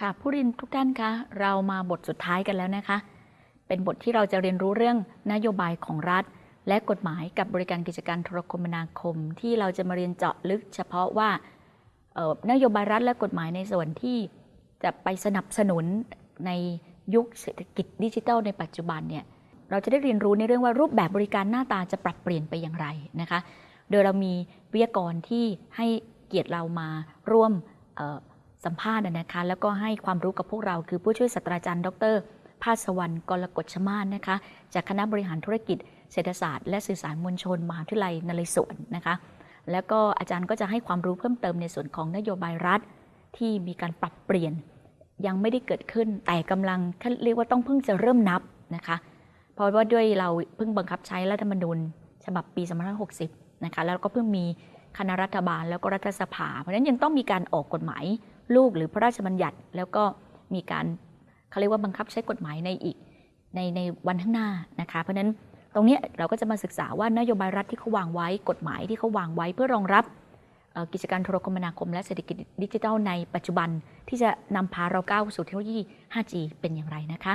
ค่ะผู้เรียนทุกท่านคะเรามาบทสุดท้ายกันแล้วนะคะ เป็นบทที่เราจะเรียนรู้เรื่องนโยบายของรัฐ และกฎหมายกับบริการกิจการโทรคมนาคม ที่เราจะมาเรียนเจาะลึกเฉพาะว่านโยบายรัฐและกฎหมายในส่วนที่จะไปสนับสนุนในยุคเศรษฐกิจดิจิทัลในปัจจุบันเนี่ยเราจะได้เรียนรู้ในเรื่องว่ารูปแบบบริการหน้าตาจะปรับเปลี่ยนไปอย่างไรนะคะ โดยเรามีวิทยากรที่ให้เกียรติเรามาร่วมสัมภาษณ์นะคะ แล้วก็ให้ความรู้กับพวกเราคือผู้ช่วยศาสตราจารย์ ดร ภาสวรรณกรกฎชมาศนะคะ จากคณะบริหารธุรกิจ เศรษฐศาสตร์ และสื่อสารมวลชนมหาวิทยาลัยนเรศวรนะคะ แล้วก็อาจารย์ก็จะให้ความรู้เพิ่มเติมในส่วนของนโยบายรัฐ ที่มีการปรับเปลี่ยน ยังไม่ได้เกิดขึ้นแต่กำลังเรียกว่าต้องเพิ่งจะเริ่มนับนะคะ เพราะว่าด้วยเราเพิ่งบังคับใช้รัฐธรรมนูญฉบับปี2560นะคะแล้วก็เพิ่งมีคณะรัฐบาลแล้วก็รัฐสภา เพราะฉะนั้นยังต้องมีการออกกฎหมายลูกหรือพระราชบัญญัติ แล้วก็มีการ เขาเรียกว่าบังคับใช้กฎหมายในอีกในในวันข้างหน้านะคะ เพราะนั้นตรงนี้เราก็จะมาศึกษาว่านโยบายรัฐที่เขาวางไว้กฎหมายที่เขาวางไว้เพื่อรองรับกิจการโทรคมนาคมและเศรษฐกิจดิจิทัลในปัจจุบันที่จะนำพาเราก้าวสู่เทคโนโลยี 5G เป็นอย่างไรนะคะ